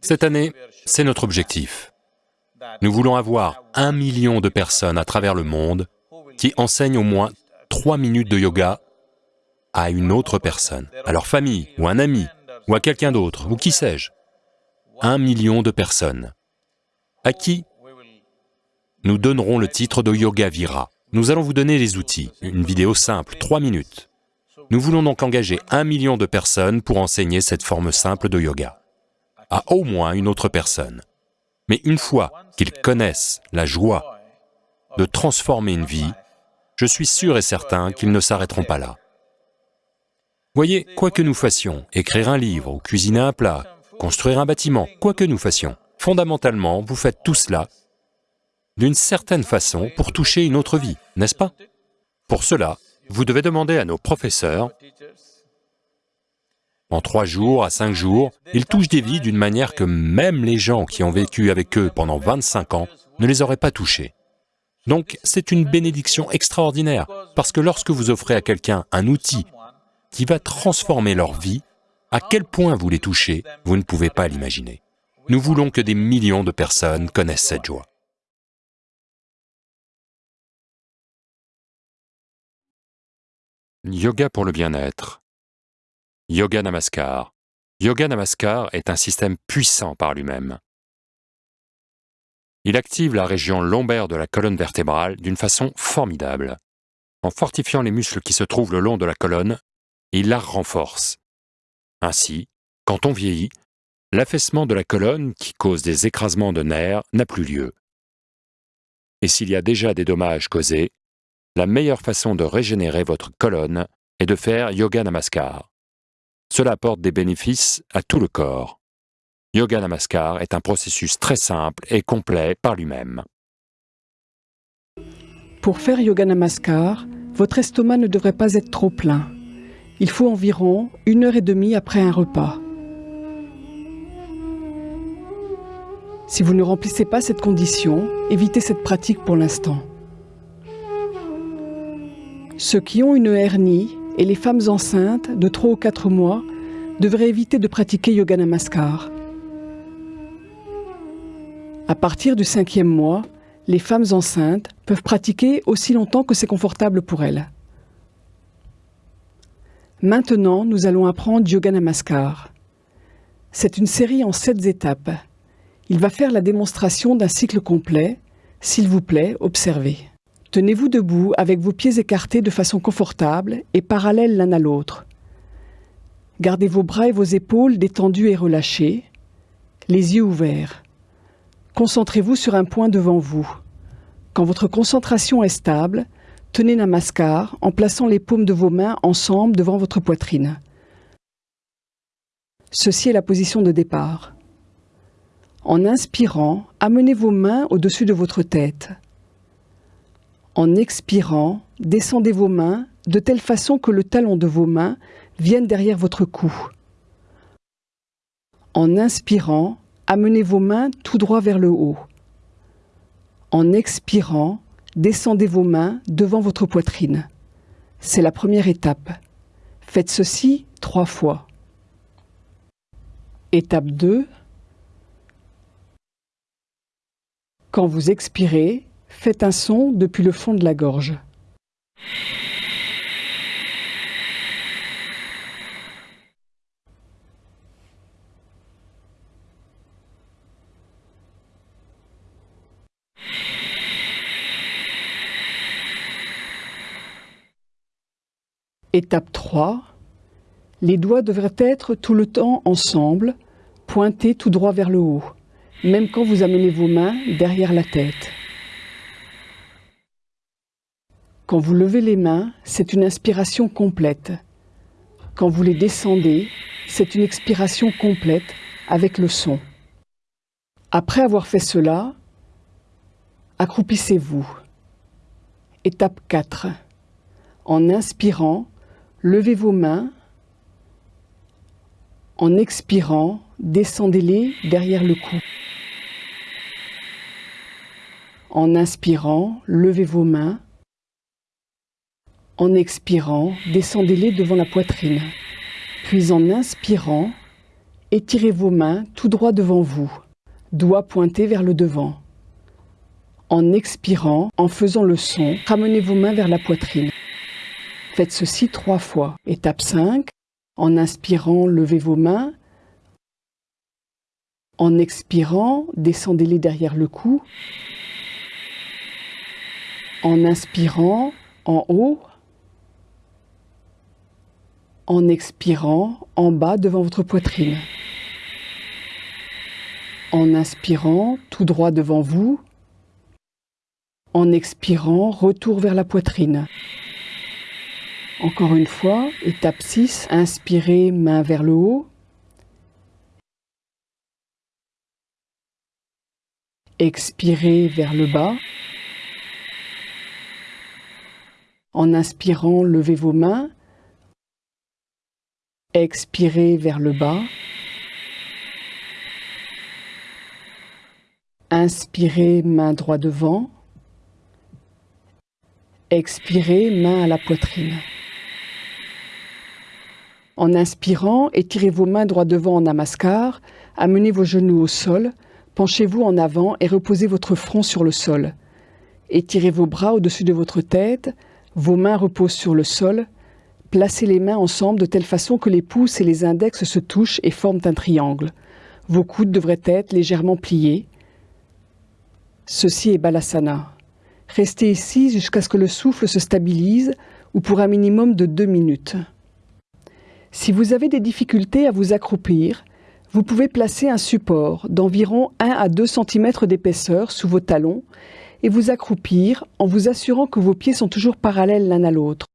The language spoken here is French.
Cette année, c'est notre objectif. Nous voulons avoir un million de personnes à travers le monde qui enseignent au moins trois minutes de yoga à une autre personne, à leur famille, ou un ami, ou à quelqu'un d'autre, ou qui sais-je. Un million de personnes à qui nous donnerons le titre de Yoga Vira. Nous allons vous donner les outils, une vidéo simple, trois minutes. Nous voulons donc engager un million de personnes pour enseigner cette forme simple de yoga à au moins une autre personne. Mais une fois qu'ils connaissent la joie de transformer une vie, je suis sûr et certain qu'ils ne s'arrêteront pas là. Voyez, quoi que nous fassions, écrire un livre ou cuisiner un plat, construire un bâtiment, quoi que nous fassions, fondamentalement, vous faites tout cela d'une certaine façon pour toucher une autre vie, n'est-ce pas? Pour cela, vous devez demander à nos professeurs, en trois jours à cinq jours, ils touchent des vies d'une manière que même les gens qui ont vécu avec eux pendant 25 ans ne les auraient pas touchés. Donc c'est une bénédiction extraordinaire, parce que lorsque vous offrez à quelqu'un un outil qui va transformer leur vie, à quel point vous les touchez, vous ne pouvez pas l'imaginer. Nous voulons que des millions de personnes connaissent cette joie. Yoga pour le bien-être. Yoga Namaskar. Yoga Namaskar est un système puissant par lui-même. Il active la région lombaire de la colonne vertébrale d'une façon formidable. En fortifiant les muscles qui se trouvent le long de la colonne, il la renforce. Ainsi, quand on vieillit, l'affaissement de la colonne qui cause des écrasements de nerfs n'a plus lieu. Et s'il y a déjà des dommages causés, la meilleure façon de régénérer votre colonne est de faire Yoga Namaskar. Cela apporte des bénéfices à tout le corps. Yoga Namaskar est un processus très simple et complet par lui-même. Pour faire Yoga Namaskar, votre estomac ne devrait pas être trop plein. Il faut environ une heure et demie après un repas. Si vous ne remplissez pas cette condition, évitez cette pratique pour l'instant. Ceux qui ont une hernie et les femmes enceintes de 3 ou 4 mois devraient éviter de pratiquer Yoga Namaskar. À partir du cinquième mois, les femmes enceintes peuvent pratiquer aussi longtemps que c'est confortable pour elles. Maintenant, nous allons apprendre Yoga Namaskar. C'est une série en sept étapes. Il va faire la démonstration d'un cycle complet. S'il vous plaît, observez. Tenez-vous debout avec vos pieds écartés de façon confortable et parallèles l'un à l'autre. Gardez vos bras et vos épaules détendus et relâchés, les yeux ouverts. Concentrez-vous sur un point devant vous. Quand votre concentration est stable, tenez Namaskar en plaçant les paumes de vos mains ensemble devant votre poitrine. Ceci est la position de départ. En inspirant, amenez vos mains au-dessus de votre tête. En expirant, descendez vos mains de telle façon que le talon de vos mains vienne derrière votre cou. En inspirant, amenez vos mains tout droit vers le haut. En expirant, descendez vos mains devant votre poitrine. C'est la première étape. Faites ceci trois fois. Étape 2. Quand vous expirez, Faites un son depuis le fond de la gorge. Étape 3. Les doigts devraient être tout le temps ensemble, pointés tout droit vers le haut, même quand vous amenez vos mains derrière la tête. Quand vous levez les mains, c'est une inspiration complète. Quand vous les descendez, c'est une expiration complète avec le son. Après avoir fait cela, accroupissez-vous. Étape 4. En inspirant, levez vos mains. En expirant, descendez-les derrière le cou. En inspirant, levez vos mains. En expirant, descendez-les devant la poitrine. Puis en inspirant, Étirez vos mains tout droit devant vous, doigts pointés vers le devant. En expirant, en faisant le son, ramenez vos mains vers la poitrine. Faites ceci trois fois. Étape 5. En inspirant, levez vos mains. En expirant, descendez-les derrière le cou. En inspirant, en haut. En expirant, en bas devant votre poitrine. En inspirant, tout droit devant vous. En expirant, retour vers la poitrine. Encore une fois, étape 6, inspirez, main vers le haut. Expirez vers le bas. En inspirant, levez vos mains. Expirez vers le bas. Inspirez, main droit devant. Expirez, main à la poitrine. En inspirant, étirez vos mains droit devant en namaskar, amenez vos genoux au sol, penchez-vous en avant et reposez votre front sur le sol. Étirez vos bras au-dessus de votre tête, vos mains reposent sur le sol, placez les mains ensemble de telle façon que les pouces et les index se touchent et forment un triangle. Vos coudes devraient être légèrement pliés. Ceci est Balasana. Restez ici jusqu'à ce que le souffle se stabilise ou pour un minimum de deux minutes. Si vous avez des difficultés à vous accroupir, vous pouvez placer un support d'environ 1 à 2 cm d'épaisseur sous vos talons et vous accroupir en vous assurant que vos pieds sont toujours parallèles l'un à l'autre.